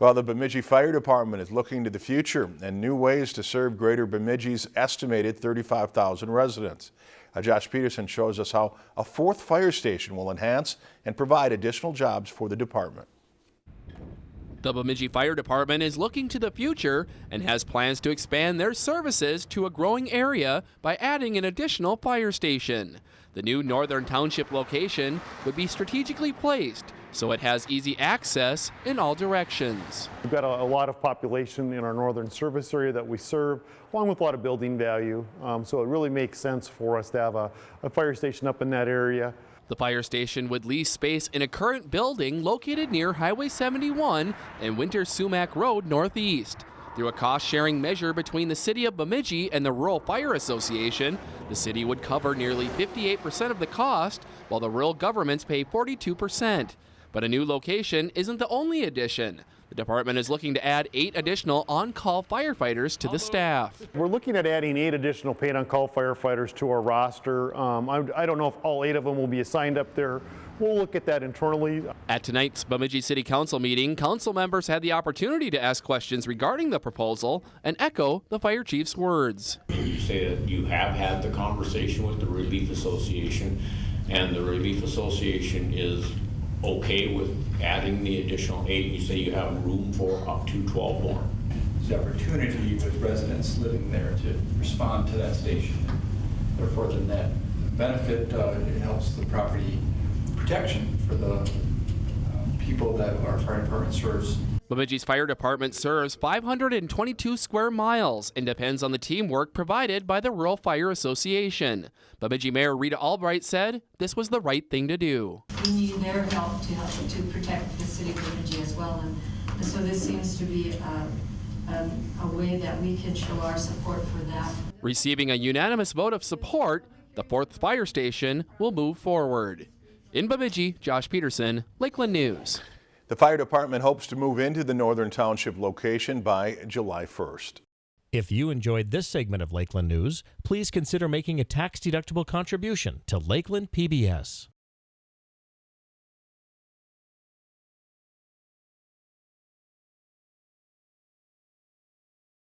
Well, the Bemidji Fire Department is looking to the future and new ways to serve Greater Bemidji's estimated 35,000 residents. Uh, Josh Peterson shows us how a fourth fire station will enhance and provide additional jobs for the department. The Bemidji Fire Department is looking to the future and has plans to expand their services to a growing area by adding an additional fire station. The new Northern Township location would be strategically placed so it has easy access in all directions. We've got a, a, lot of population in our northern service area that we serve, along with a lot of building value. Um, so it really makes sense for us to have a, a fire station up in that area. The fire station would lease space in a current building located near Highway 71 and Winter Sumac Road Northeast. Through a cost-sharing measure between the City of Bemidji and the Rural Fire Association, the city would cover nearly 58% of the cost, while the rural governments pay 42%. But a new location isn't the only addition. The department is looking to add eight additional on-call firefighters to the staff. We're looking at adding eight additional paid on-call firefighters to our roster. Um, I, I don't know if all eight of them will be assigned up there We'll look at that internally. At tonight's Bemidji City Council meeting, council members had the opportunity to ask questions regarding the proposal and echo the fire chief's words. You say that you have had the conversation with the Relief Association and the Relief Association is okay with adding the additional eight. You say you have room for up to 12 more. The opportunity with residents living there to respond to that station. Therefore, the net benefit uh, it helps the property protection for the uh, people that our fire department serves. Bemidji's fire department serves 522 square miles and depends on the teamwork provided by the Rural Fire Association. Bemidji Mayor Rita Albrecht said this was the right thing to do. We need their help to help to protect the city of Bemidji as well, and, and so this seems to be a, a, a way that we can show our support for that. Receiving a unanimous vote of support, the fourth fire station will move forward. In Bemidji, Josh Peterson, Lakeland News. The fire department hopes to move into the Northern Township location by July 1st. If you enjoyed this segment of Lakeland News, please consider making a tax-deductible contribution to Lakeland PBS.